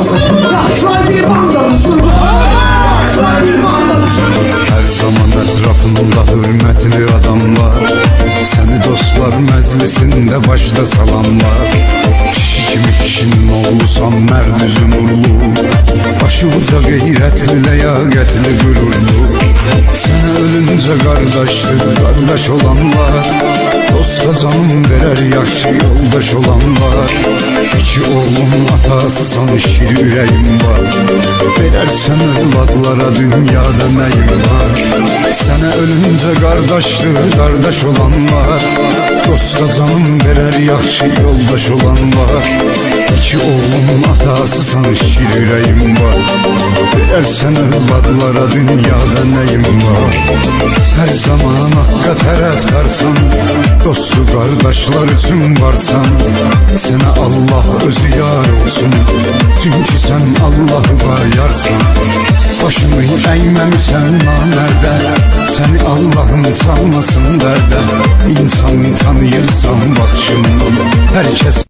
olsun. Yaşlar bir. Her zaman etrafında hürmetli adamlar Seni dostlar meclisinde başta salamlar Kişi kimi kişinin oğlusan merd üzüm urlu Başı uca gayretli leyaketli gururlu Sana ölünce kardeştir kardeş olanlar Canım verer yakşı yoldaş olanlar. İki oğlum atasısan şir yüreğim var. Verersen evlatlara dünyada neyim var. Sana ölünce kardeştir kardeş olanlar. Dosta canım verer yakşı yoldaş olanlar İki oğlum atasısan şir ürəyim var Ərsən övladlara dünyada nəyim var? Hər zaman haqqa tərəfkarsan Dostu qardaşlar üçün varsan Sənə Allah özü yar olsun. Çünki sən Allah var yarsan Başımı əyməmisən namərdə Səni Allahın salmasın dərdə İnsanı tanıyırsan baxışından Hər kəs